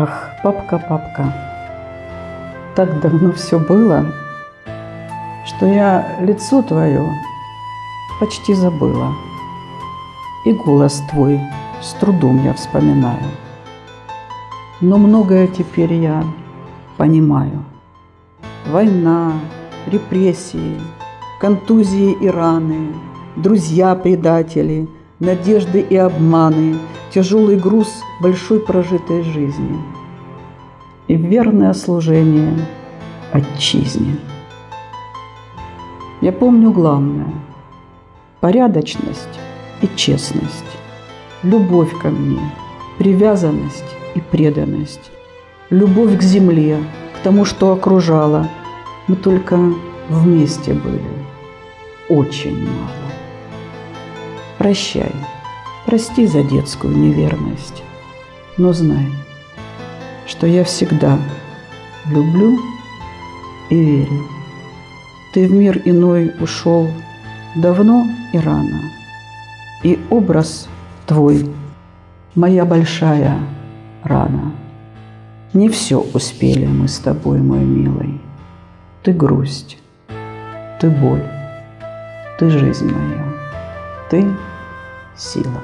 Ах, папка, папка, так давно все было, что я лицо твое почти забыла. И голос твой с трудом я вспоминаю. Но многое теперь я понимаю. Война, репрессии, контузии и раны, друзья-предатели, надежды и обманы, тяжелый груз большой прожитой жизни и верное служение отчизне. Я помню главное – порядочность и честность, любовь ко мне, привязанность и преданность, любовь к земле, к тому, что окружало. Мы только вместе были, очень мало. Прощай, прости за детскую неверность, но знай, что я всегда люблю и верю. Ты в мир иной ушел давно и рано, и образ твой – моя большая рана. Не все успели мы с тобой, мой милый. Ты грусть, ты боль, ты жизнь моя, ты сила.